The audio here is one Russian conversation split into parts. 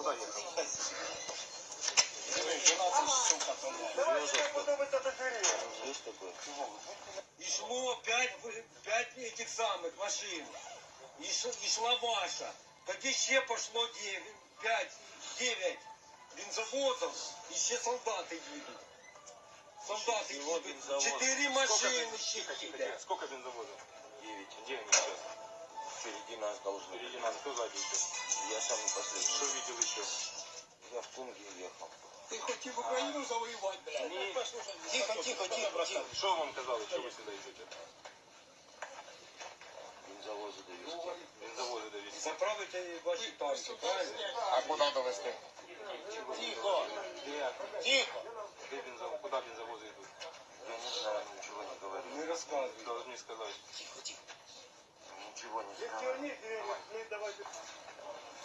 Куда ехал? И шло пять, пять этих самых машин. И, ш- и шла ваша. Так еще пошло девять, пять, девять бензовозов. Еще солдаты едут. Солдаты едут. Четыре Сколько машины Тихо, тихо, едут. тихо. Сколько бензовозов? Девять. Где они сейчас? Впереди нас должны. Впереди нас кто еще? Я самый Что последний. видел еще? Я в Тунге ехал. Ты хоть в Украину завоевать, блядь. Не- Тихо, тихо, тихо, тихо. Что вам казалось, что вы сюда идете? Бензовозы довезти. Бензовозы довезли. Заправите ваши танки, правильно? А куда Где? тихо. Где бензовозы? Куда бензовозы идут? Я не знаю, ничего не говорю. Не рассказывай. Должны сказать.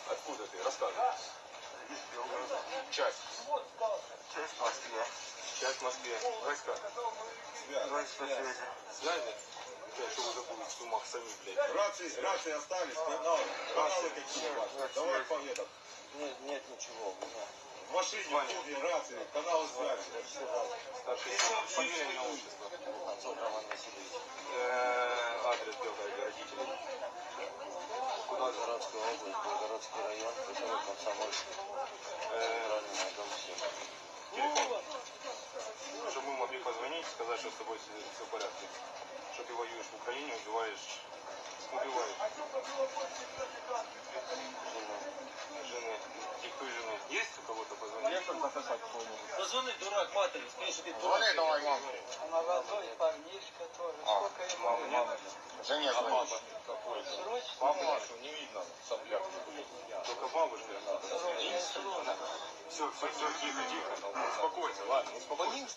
Откуда ты? Рассказывай. Из Белгорода. Часть. Часть в Москве. Часть в Москве. Войска. Войска связи. Связи? Блядь, что вы забыли в сумах сами, блядь. Рации, рации остались, каналы, каналы какие у вас? Давай по этот. Нет, нет ничего. В машине, в рации, каналы связи. Куда за Белгородская область, Белгородский район, поселок Комсомольск. Центральный дом 7. телефон? Чтобы мы могли позвонить, сказать, что с тобой все в порядке. Что ты воюешь в Украине, убиваешь, убиваешь жены. И кто жены? Есть у кого-то позвонить? Позвони, дурак, матери, скажи, что ты Звони давай, мам. А парнишка тоже. А, Мама, мама. Жене звони. папа какой? Срочно. Папа нашу не видно, сопляк. Только бабушка. Все, все, все, тихо, тихо. Успокойся, ладно, успокойся.